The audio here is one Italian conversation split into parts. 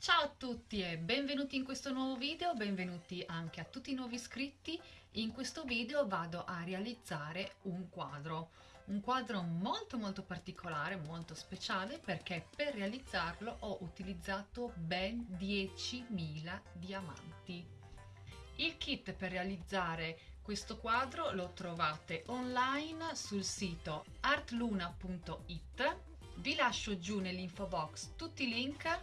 Ciao a tutti e benvenuti in questo nuovo video, benvenuti anche a tutti i nuovi iscritti. In questo video vado a realizzare un quadro, un quadro molto molto particolare, molto speciale perché per realizzarlo ho utilizzato ben 10.000 diamanti. Il kit per realizzare questo quadro lo trovate online sul sito artluna.it vi lascio giù nell'info box tutti i link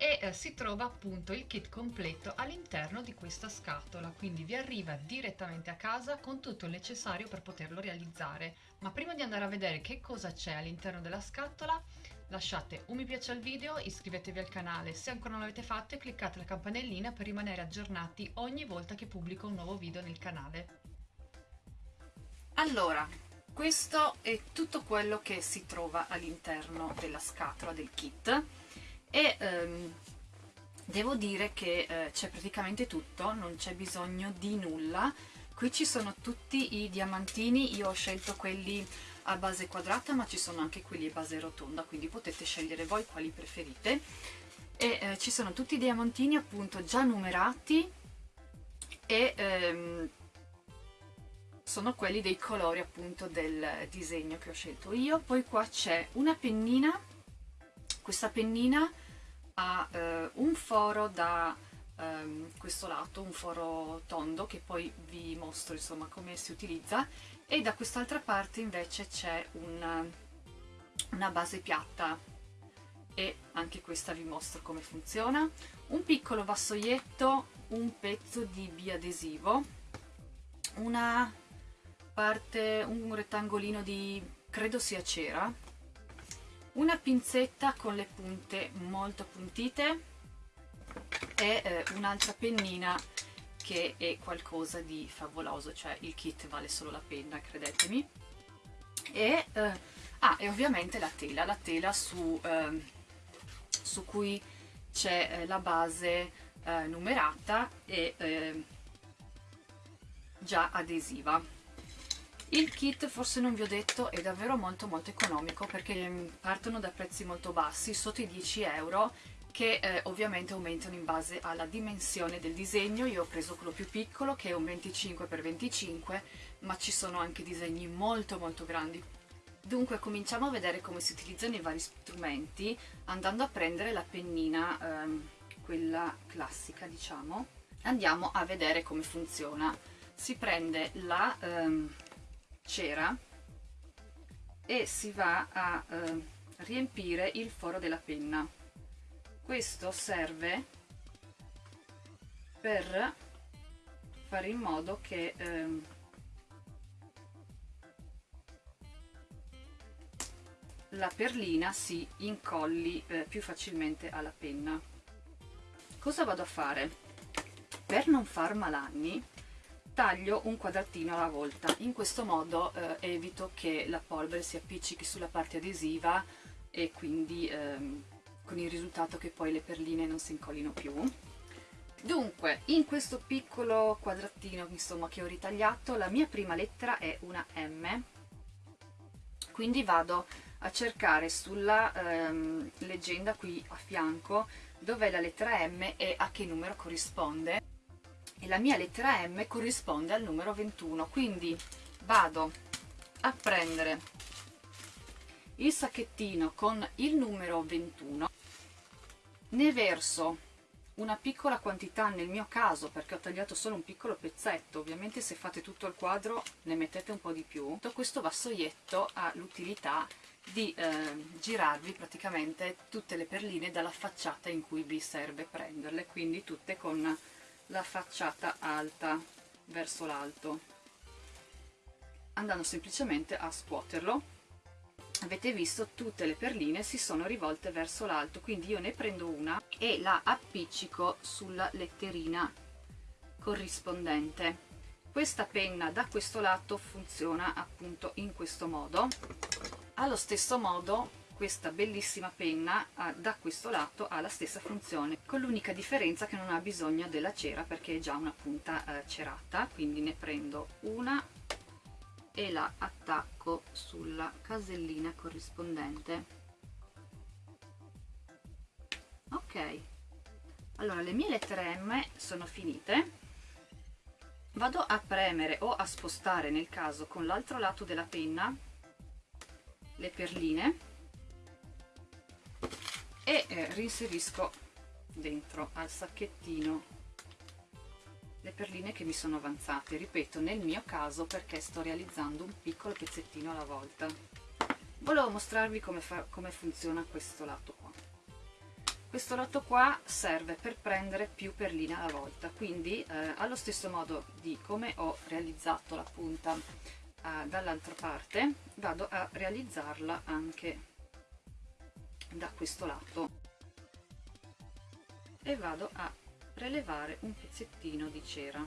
e eh, si trova appunto il kit completo all'interno di questa scatola. Quindi vi arriva direttamente a casa con tutto il necessario per poterlo realizzare. Ma prima di andare a vedere che cosa c'è all'interno della scatola lasciate un mi piace al video iscrivetevi al canale se ancora non l'avete fatto e cliccate la campanellina per rimanere aggiornati ogni volta che pubblico un nuovo video nel canale. Allora questo è tutto quello che si trova all'interno della scatola del kit e ehm, devo dire che eh, c'è praticamente tutto, non c'è bisogno di nulla. Qui ci sono tutti i diamantini, io ho scelto quelli a base quadrata ma ci sono anche quelli a base rotonda, quindi potete scegliere voi quali preferite. E eh, ci sono tutti i diamantini appunto già numerati e ehm, sono quelli dei colori appunto del disegno che ho scelto io. Poi qua c'è una pennina questa pennina ha eh, un foro da ehm, questo lato, un foro tondo che poi vi mostro insomma come si utilizza. E da quest'altra parte invece c'è una, una base piatta. E anche questa vi mostro come funziona. Un piccolo vassoietto un pezzo di biadesivo una parte un rettangolino di credo sia cera una pinzetta con le punte molto puntite e eh, un'altra pennina che è qualcosa di favoloso, cioè il kit vale solo la penna, credetemi. E, eh, ah, e ovviamente la tela, la tela su, eh, su cui c'è eh, la base eh, numerata e eh, già adesiva. Il kit, forse non vi ho detto, è davvero molto molto economico perché mm, partono da prezzi molto bassi, sotto i 10 euro, che eh, ovviamente aumentano in base alla dimensione del disegno. Io ho preso quello più piccolo che è un 25x25, ma ci sono anche disegni molto molto grandi. Dunque cominciamo a vedere come si utilizzano i vari strumenti andando a prendere la pennina, ehm, quella classica diciamo. Andiamo a vedere come funziona. Si prende la... Ehm, cera e si va a eh, riempire il foro della penna questo serve per fare in modo che eh, la perlina si incolli eh, più facilmente alla penna cosa vado a fare? per non far malanni taglio un quadratino alla volta. In questo modo eh, evito che la polvere si appiccichi sulla parte adesiva e quindi ehm, con il risultato che poi le perline non si incollino più. Dunque in questo piccolo quadratino insomma che ho ritagliato la mia prima lettera è una M. Quindi vado a cercare sulla ehm, leggenda qui a fianco dov'è la lettera M e a che numero corrisponde la mia lettera M corrisponde al numero 21 quindi vado a prendere il sacchettino con il numero 21 ne verso una piccola quantità nel mio caso perché ho tagliato solo un piccolo pezzetto. Ovviamente se fate tutto il quadro ne mettete un po' di più. Questo vassoietto ha l'utilità di eh, girarvi praticamente tutte le perline dalla facciata in cui vi serve prenderle quindi tutte con la facciata alta verso l'alto. Andando semplicemente a scuoterlo. Avete visto tutte le perline si sono rivolte verso l'alto quindi io ne prendo una e la appiccico sulla letterina corrispondente. Questa penna da questo lato funziona appunto in questo modo. Allo stesso modo questa bellissima penna ha, da questo lato ha la stessa funzione con l'unica differenza che non ha bisogno della cera perché è già una punta eh, cerata. Quindi ne prendo una e la attacco sulla casellina corrispondente. Ok. Allora le mie lettere M sono finite. Vado a premere o a spostare nel caso con l'altro lato della penna le perline e eh, rinserisco dentro al sacchettino le perline che mi sono avanzate. Ripeto nel mio caso perché sto realizzando un piccolo pezzettino alla volta. Volevo mostrarvi come, fa, come funziona questo lato qua. Questo lato qua serve per prendere più perline alla volta quindi eh, allo stesso modo di come ho realizzato la punta eh, dall'altra parte vado a realizzarla anche da questo lato. E vado a prelevare un pezzettino di cera.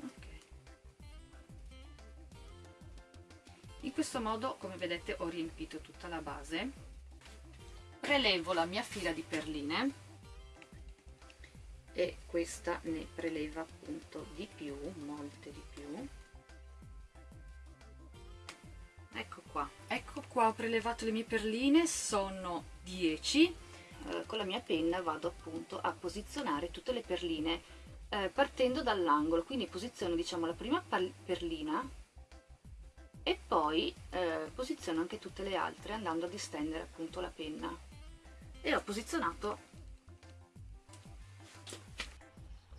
Okay. in questo modo come vedete ho riempito tutta la base. Prelevo la mia fila di perline. E questa ne preleva appunto di più molte di più qua ho prelevato le mie perline sono 10 eh, con la mia penna vado appunto a posizionare tutte le perline eh, partendo dall'angolo quindi posiziono diciamo la prima perlina e poi eh, posiziono anche tutte le altre andando ad estendere appunto la penna. E ho posizionato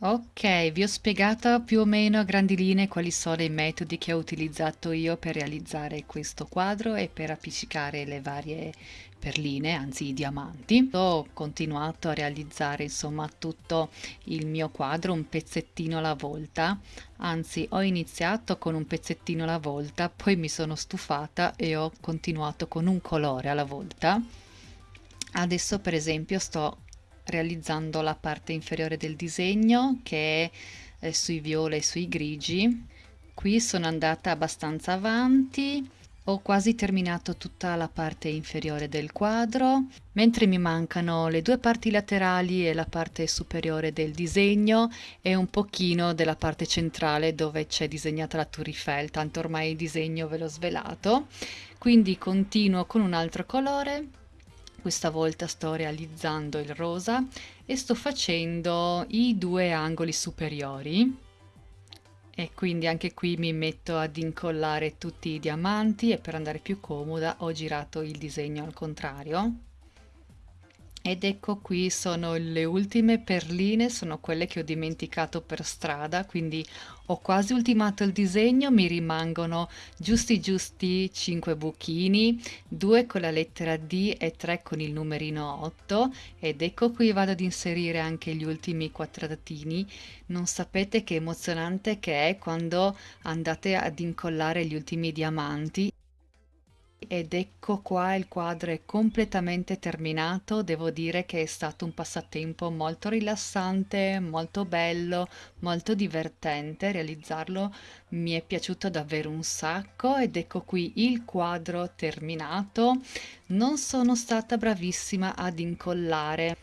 Ok, vi ho spiegato più o meno a grandi linee quali sono i metodi che ho utilizzato io per realizzare questo quadro e per appiccicare le varie perline, anzi i diamanti. Ho continuato a realizzare insomma tutto il mio quadro un pezzettino alla volta, anzi ho iniziato con un pezzettino alla volta, poi mi sono stufata e ho continuato con un colore alla volta. Adesso per esempio sto realizzando la parte inferiore del disegno che è eh, sui viola e sui grigi. Qui sono andata abbastanza avanti, ho quasi terminato tutta la parte inferiore del quadro, mentre mi mancano le due parti laterali e la parte superiore del disegno e un pochino della parte centrale dove c'è disegnata la Tour Eiffel, tanto ormai il disegno ve l'ho svelato. Quindi continuo con un altro colore questa volta sto realizzando il rosa e sto facendo i due angoli superiori. E quindi anche qui mi metto ad incollare tutti i diamanti e per andare più comoda ho girato il disegno al contrario ed ecco qui sono le ultime perline, sono quelle che ho dimenticato per strada, quindi ho quasi ultimato il disegno, mi rimangono giusti giusti 5 buchini, 2 con la lettera D e 3 con il numerino 8 ed ecco qui vado ad inserire anche gli ultimi quadratini. Non sapete che emozionante che è quando andate ad incollare gli ultimi diamanti ed ecco qua il quadro è completamente terminato, devo dire che è stato un passatempo molto rilassante, molto bello, molto divertente realizzarlo, mi è piaciuto davvero un sacco ed ecco qui il quadro terminato. Non sono stata bravissima ad incollare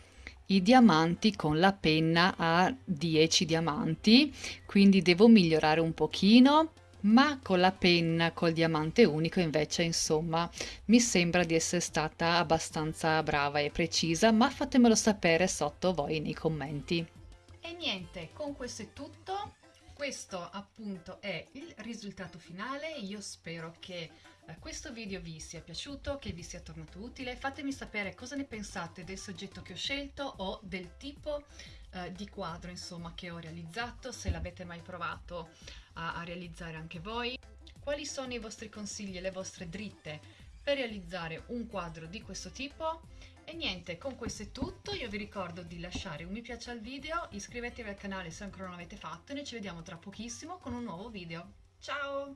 i diamanti con la penna a 10 diamanti, quindi devo migliorare un pochino ma con la penna col diamante unico invece insomma mi sembra di essere stata abbastanza brava e precisa ma fatemelo sapere sotto voi nei commenti. E niente con questo è tutto questo appunto è il risultato finale. Io spero che eh, questo video vi sia piaciuto che vi sia tornato utile. Fatemi sapere cosa ne pensate del soggetto che ho scelto o del tipo eh, di quadro insomma che ho realizzato se l'avete mai provato a, a realizzare anche voi. Quali sono i vostri consigli e le vostre dritte per realizzare un quadro di questo tipo e niente, con questo è tutto, io vi ricordo di lasciare un mi piace al video, iscrivetevi al canale se ancora non l'avete fatto e noi ci vediamo tra pochissimo con un nuovo video. Ciao!